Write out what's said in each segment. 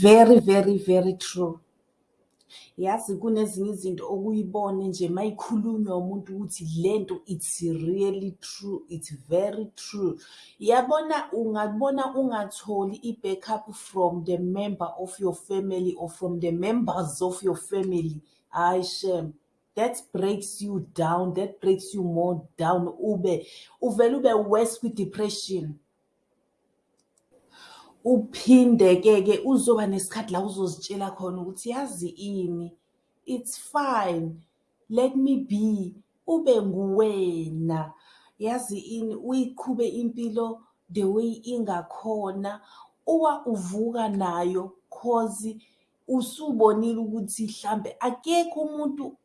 Very, very, very true. Yazi kunezinye izinto okuyibone nje mayikhulunywa umuntu ukuthi lento it's really true, it's very true. Yabona ungabona ungatholi i-backup from the member of your family or from the members of your family, hayi shame. That breaks you down, that breaks you more down ube uvele ube worse kwi-depression. Uphinde-ke ke uzoba nesikhathi la uzozitshela khona ukuthi yazi ini, it's fine, let me be, ube nguwena. Yazi ini, uyiqhube impilo the way ingakhona, uwa uvuka nayo cause usubonile ukuthi hlampe akekho umuntu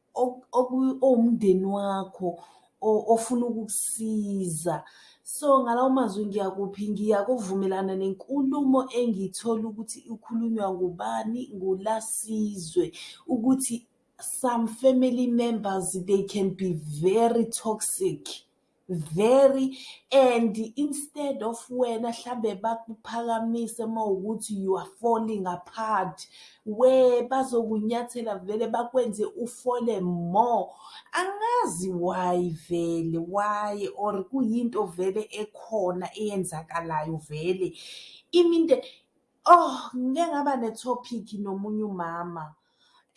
owumndeni wakho ofuna ukukusiza. So ngalawo mazwi ngiyakuphi, ngiyakuvumelana nenkulumo engiyithola ukuthi ikhulunywa ngubani? NguLasizwe ukuthi some family members they can be very toxic, very and instead of wena hlambe bakuphakamise mawukuthi you are falling apart, we bazokunyathela vele bakwenze ufole more. Angazi why vele, why or kuyinto vele ekhona eyenzakalayo vele. Iminde oh ngike ngaba ne-topic nomunye umama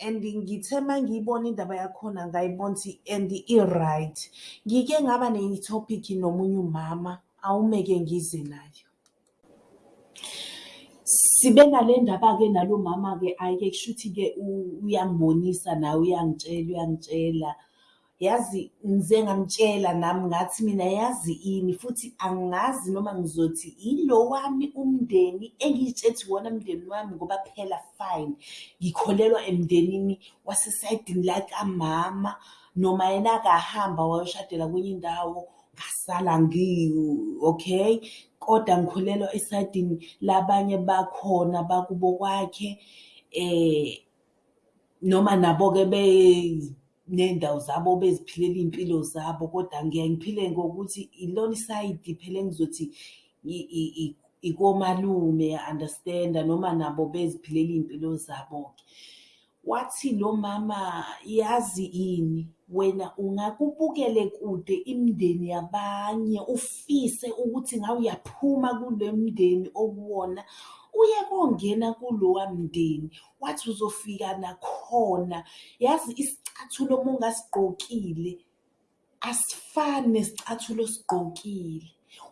and ngithe mangiyibona indaba yakhona ngayibona ukuthi and i-right. Ngike ngaba ne-topic nomunye umama, awume-ke ngize nayo. Sibe nale ndaba-ke nalo mama-ke hhayi-ke kushuthi-ke uyangibonisa nawe uyangitshela, uyangitshela. Yazi ngize ngamtshela nami ngathi mina yazi ini futhi angazi noma ngizothi ilo wami umndeni engiy'tshela ukuthi iwona mndeni wami ngoba phela fine, ngikholelwa emndenini wasesayidini lakamama noma yena akahamba wayoshadela kwenye indawo ngasala okay, kodwa ngikholelwa esayidini labanye bakhona bakubo kwakhe noma nabo-ke ney'ndawo zabo beziphilela iy'mpilo zabo kodwa ngiyaye ngiphile ngokuthi ilona isayidi phela engizothi ikomalume ya-understand-a noma nabo beziphilela iy'mpilo zabo-ke. Wathi lo mama yazi ini, wena ungake ubukele kude imindeni yabanye ufise ukuthi ngawe uyaphuma kule mndeni okuwona. Uye kongena kulowa mndeni, wathi uzofika nakhona. Yazi isicathulo uma ungasigqokile asifani nesicathulo osigqokile.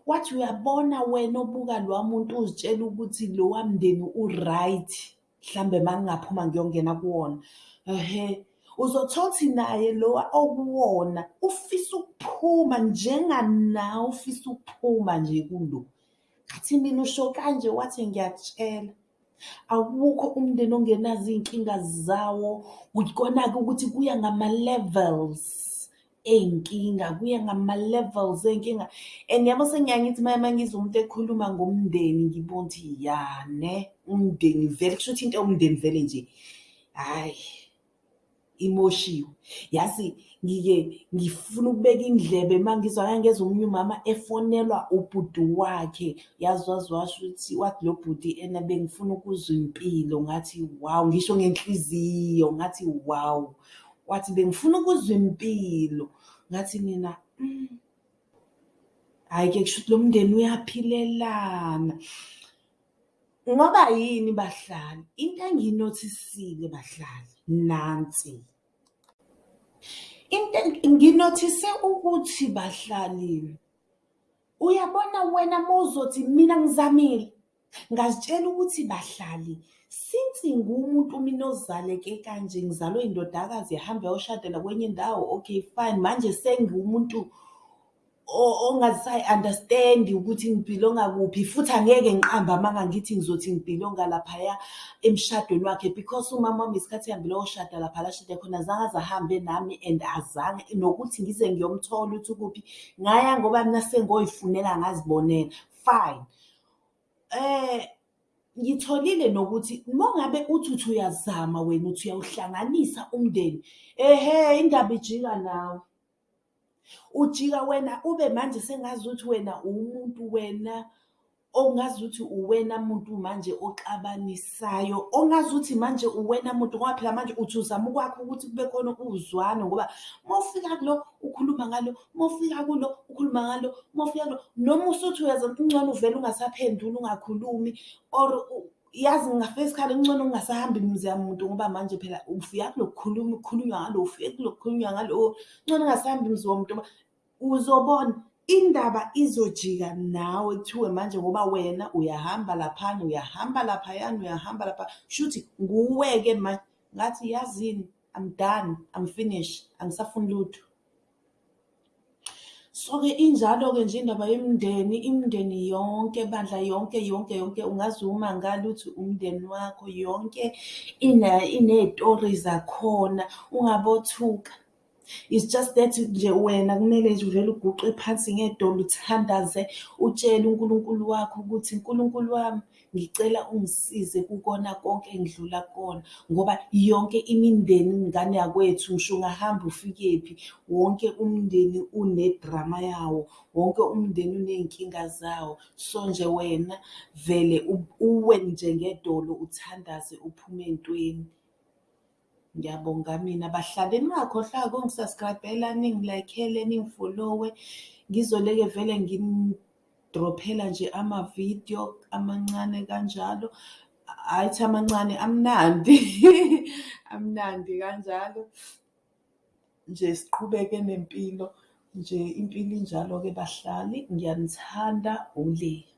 Wathi uyabona wena obuka lowa muntu uzitshela ukuthi lowa mndeni u-right, hlambe mangingaphuma ngiyongena kuwona, ehhe, uzothola ukuthi naye lowa okuwona ufisa ukuphuma njenganawe ufisa ukuphuma nje kulo. Ngathi mina usho kanje, wathi ngiyakutshela awukho umndeni ongenazo iy'nkinga zawo. Ikona-ke ukuthi kuya ngama-levels ey'nkinga, kuya ngama-levels ey'nkinga and yabo sengiyaye ngithi mangizwa umuntu ekhuluma ngomndeni ngibona ukuthi ya ne umndeni vele kushuthi into yomndeni vele nje hhayi imoshiwe. Yazi ngike ngifuna ukubeka indlebe mangizwa ngangezwa omunye umama efonelwa ubhuti wakhe, yazi waze washo ukuthi wathi lo bhuti ena bengifuna ukuzwa impilo ngathi wawu, ngisho ngenhliziyo ngathi wawu. Wathi bengifuna ukuzwa impilo, ngathi mina hhayi-ke kushuthi lo mndeni uyaphilelana. Ngoba yini bahlali? Into engiyinothisile bahlali nansi, into nginothise ukuthi bahlali, uyabona wena mawuzothi mina ngizamile, ngazitshela ukuthi bahlali since ngiwumuntu mina ozaleke kanje ngizalwe indodakazi yahambe yayoshadela kwenye indawo, okay fine. Manje sengiwumuntu ongasayi-understand-i ukuthi ngibhilonga kuphi futhi angeke ngiqambe amanga ngithi ngizothi ngibhilonga laphaya emshadweni wakhe because umama wami ngesikhathi ehambile wayoshada lapha la ashade khona azange aze ahambe nami and azange nokuthi ngize ngiyomthola ukuthi ukuphi, ngaya ngoba mina sengoy'funela ngazibonela, fine. Ngitholile nokuthi uma ngabe uthi uthi uyazama wena uthi uyawuhlanganisa umndeni, ehhe indaba ijika nawe. Ujika wena ube manje sengazuthi wena uwumuntu wena ongazuthi uwena muntu manje oxabanisayo, ongazuthi manje uwena muntu ngoba phela manje uthi uzama ukwakha ukuthi kube khona uzwano ngoba uma ufika kulo ukhuluma ngalo, uma ufika kulo ukhuluma ngalo, uma ufika kulo noma usuthi uyazi kungcono uvele ungasaphenduli ungakhulumi or yazi ngafika isikhathi kungcono ungasahambi imizi yamuntu ngoba manje phela ufika kulo kukhuluma kukhulunywa ngalo, ufike kulo kukhulunywa ngalo, kungcono ungasahambi imizi womuntu uzobona. Indaba izojika nawe kuthiwe manje ngoba wena uyahamba laphana, uyahamba laphayana, uyahamba lapha. Kushuthi nguwe-ke manje ngathi yazini I'm done, I'm finished, angisafuni lutho. So-ke injalo-ke nje indaba yemindeni, imindeni yonke bandla yonke yonke yonke ungaze umangale uthi umndeni wakho yonke iney'tori zakhona ungabothuka. It's just that nje wena kumele nje uvele uguqe phansi ngedolo uthandaze utshele uNkulunkulu wakho ukuthi Nkulunkulu wami ngicela ungisize kukona konke engidlula kukona ngoba yonke imindeni ngane yakwethu ngisho ungahamba ufikephi wonke umndeni une-drama yawo, wonke umndeni uney'nkinga zawo. So nje wena vele uwe nje ngedolo uthandaze uphume ey'ntweni. Ngiyabonga mina bahlali ningakhohlwa-ke ukungi-subscribe-ela, ningi-like-ele, ningi-follow-we ngizoleke vele ngini-drop-phela nje amavidiyo amancane kanjalo. Hhayi ukuthi amancane amnandi, amnandi kanjalo. Nje siqhubeke nempilo nje impilo injalo-ke bahlali, ngiyanithanda, uLeya.